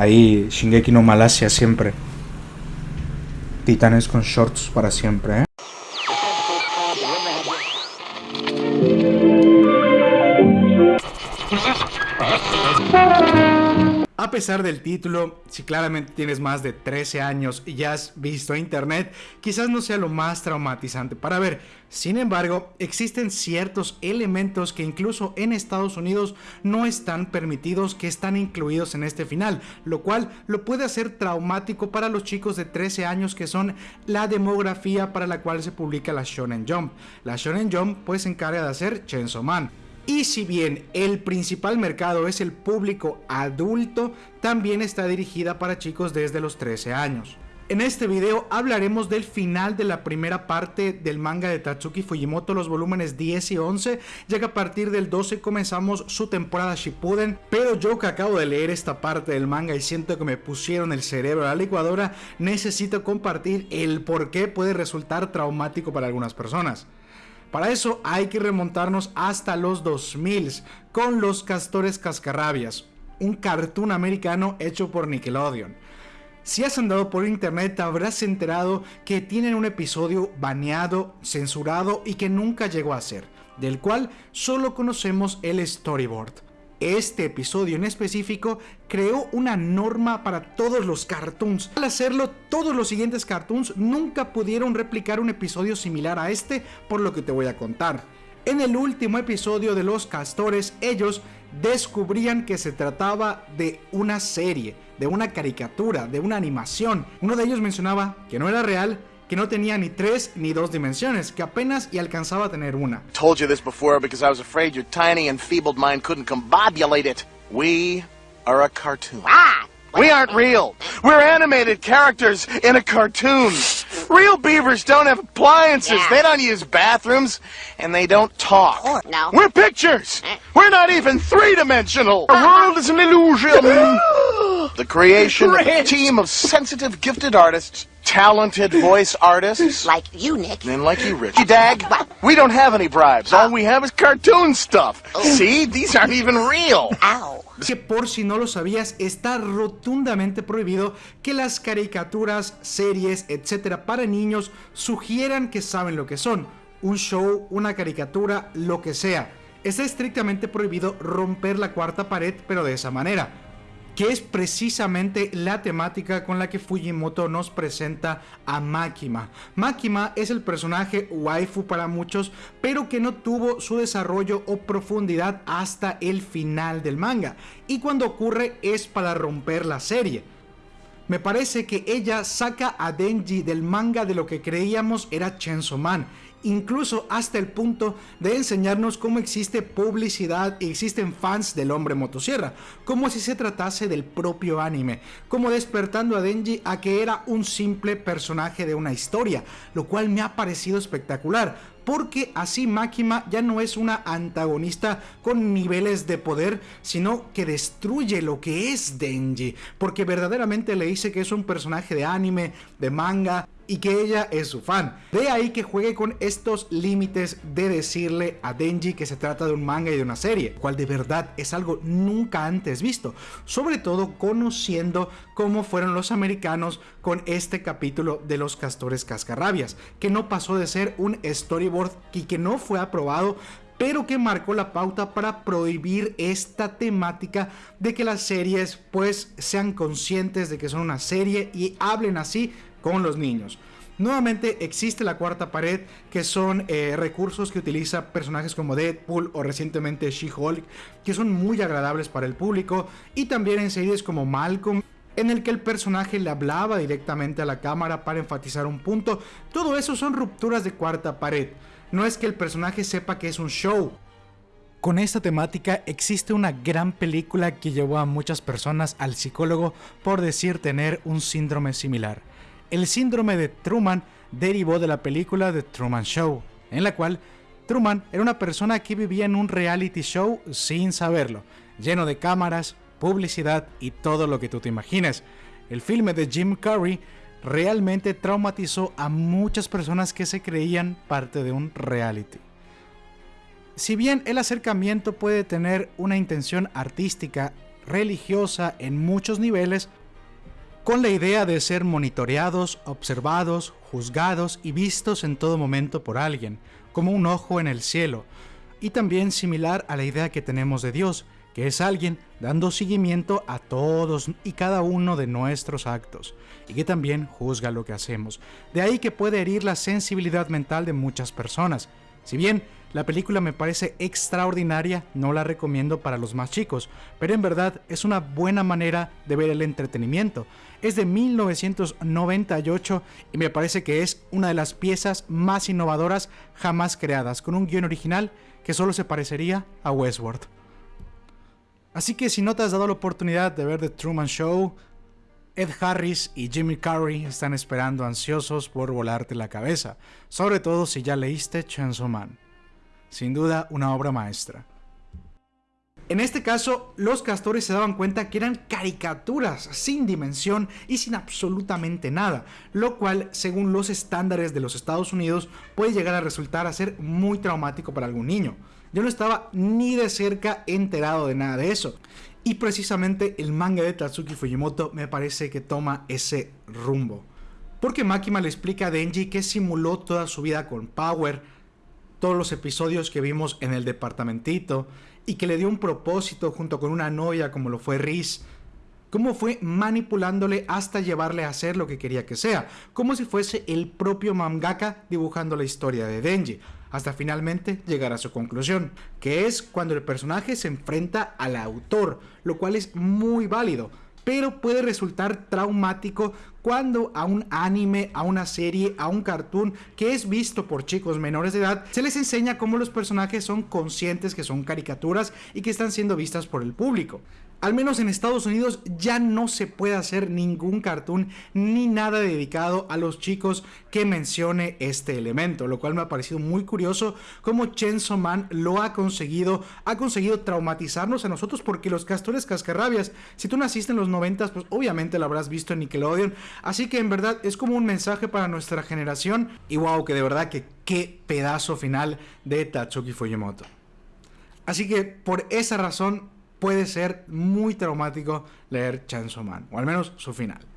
Ahí Shingeki no Malasia siempre. Titanes con shorts para siempre, ¿eh? A pesar del título, si claramente tienes más de 13 años y ya has visto internet, quizás no sea lo más traumatizante para ver. Sin embargo, existen ciertos elementos que incluso en Estados Unidos no están permitidos que están incluidos en este final, lo cual lo puede hacer traumático para los chicos de 13 años que son la demografía para la cual se publica la Shonen Jump. La Shonen Jump pues se encarga de hacer Chainsaw Man. Y si bien el principal mercado es el público adulto, también está dirigida para chicos desde los 13 años. En este video hablaremos del final de la primera parte del manga de Tatsuki Fujimoto, los volúmenes 10 y 11, ya que a partir del 12 comenzamos su temporada Shippuden, pero yo que acabo de leer esta parte del manga y siento que me pusieron el cerebro a la licuadora, necesito compartir el por qué puede resultar traumático para algunas personas. Para eso hay que remontarnos hasta los 2000 con Los Castores Cascarrabias, un cartoon americano hecho por Nickelodeon. Si has andado por internet te habrás enterado que tienen un episodio baneado, censurado y que nunca llegó a ser, del cual solo conocemos el storyboard. Este episodio en específico creó una norma para todos los cartoons. Al hacerlo, todos los siguientes cartoons nunca pudieron replicar un episodio similar a este, por lo que te voy a contar. En el último episodio de Los Castores, ellos descubrían que se trataba de una serie, de una caricatura, de una animación. Uno de ellos mencionaba que no era real, que no tenía ni tres ni dos dimensiones, que apenas y alcanzaba a tener una. Told you this before because I was afraid your tiny and feebled mind couldn't combobulate it. We are a cartoon. Ah! We aren't real. We're animated characters in a cartoon. Real beavers don't have appliances. Yeah. They don't use bathrooms, and they don't talk. Oh, no. We're pictures. Eh. We're not even three-dimensional. The world is an illusion. the creation of a team of sensitive, gifted artists talented voice artists. Like you, Nick. And like you, Rich. Dag, we don't have any bribes. All we have is cartoon stuff. Oh. See? These aren't even real. Ow. Que por si no lo sabías, está rotundamente prohibido que las caricaturas, series, etcétera, para niños sugieran que saben lo que son. Un show, una caricatura, lo que sea. Está estrictamente prohibido romper la cuarta pared, pero de esa manera que es precisamente la temática con la que Fujimoto nos presenta a Makima. Makima es el personaje waifu para muchos, pero que no tuvo su desarrollo o profundidad hasta el final del manga, y cuando ocurre es para romper la serie. Me parece que ella saca a Denji del manga de lo que creíamos era Chainsaw Man incluso hasta el punto de enseñarnos cómo existe publicidad y existen fans del hombre motosierra, como si se tratase del propio anime, como despertando a Denji a que era un simple personaje de una historia, lo cual me ha parecido espectacular, porque así Makima ya no es una antagonista con niveles de poder, sino que destruye lo que es Denji, porque verdaderamente le dice que es un personaje de anime, de manga, y que ella es su fan. De ahí que juegue con estos límites de decirle a Denji que se trata de un manga y de una serie, cual de verdad es algo nunca antes visto, sobre todo conociendo cómo fueron los americanos con este capítulo de los castores cascarrabias, que no pasó de ser un storyboard y que no fue aprobado pero que marcó la pauta para prohibir esta temática de que las series pues sean conscientes de que son una serie y hablen así con los niños. Nuevamente existe la cuarta pared, que son eh, recursos que utiliza personajes como Deadpool o recientemente She-Hulk, que son muy agradables para el público, y también en series como Malcolm, en el que el personaje le hablaba directamente a la cámara para enfatizar un punto. Todo eso son rupturas de cuarta pared. No es que el personaje sepa que es un show. Con esta temática existe una gran película que llevó a muchas personas al psicólogo por decir tener un síndrome similar. El síndrome de Truman derivó de la película The Truman Show, en la cual Truman era una persona que vivía en un reality show sin saberlo, lleno de cámaras, publicidad y todo lo que tú te imagines. El filme de Jim Carrey realmente traumatizó a muchas personas que se creían parte de un reality. Si bien el acercamiento puede tener una intención artística religiosa en muchos niveles, con la idea de ser monitoreados, observados, juzgados y vistos en todo momento por alguien, como un ojo en el cielo, y también similar a la idea que tenemos de Dios, que es alguien dando seguimiento a todos y cada uno de nuestros actos, y que también juzga lo que hacemos. De ahí que puede herir la sensibilidad mental de muchas personas. Si bien la película me parece extraordinaria, no la recomiendo para los más chicos, pero en verdad es una buena manera de ver el entretenimiento. Es de 1998 y me parece que es una de las piezas más innovadoras jamás creadas, con un guion original que solo se parecería a Westworld. Así que si no te has dado la oportunidad de ver The Truman Show, Ed Harris y Jimmy Carrey están esperando ansiosos por volarte la cabeza, sobre todo si ya leíste Chainsaw Man. Sin duda una obra maestra. En este caso, los castores se daban cuenta que eran caricaturas sin dimensión y sin absolutamente nada, lo cual, según los estándares de los Estados Unidos, puede llegar a resultar a ser muy traumático para algún niño. Yo no estaba ni de cerca enterado de nada de eso. Y precisamente el manga de Tatsuki Fujimoto me parece que toma ese rumbo. Porque Makima le explica a Denji que simuló toda su vida con Power, todos los episodios que vimos en el departamentito, y que le dio un propósito junto con una novia como lo fue Riz, cómo fue manipulándole hasta llevarle a hacer lo que quería que sea, como si fuese el propio mangaka dibujando la historia de Denji, hasta finalmente llegar a su conclusión, que es cuando el personaje se enfrenta al autor, lo cual es muy válido, pero puede resultar traumático cuando a un anime, a una serie, a un cartoon que es visto por chicos menores de edad, se les enseña cómo los personajes son conscientes que son caricaturas y que están siendo vistas por el público al menos en Estados Unidos ya no se puede hacer ningún cartoon ni nada dedicado a los chicos que mencione este elemento, lo cual me ha parecido muy curioso cómo Chainsaw Man lo ha conseguido, ha conseguido traumatizarnos a nosotros porque los castores cascarrabias, si tú naciste en los 90, pues obviamente lo habrás visto en Nickelodeon, así que en verdad es como un mensaje para nuestra generación y wow, que de verdad que qué pedazo final de Tatsuki Fujimoto. Así que por esa razón puede ser muy traumático leer Chainsaw Man, o al menos su final.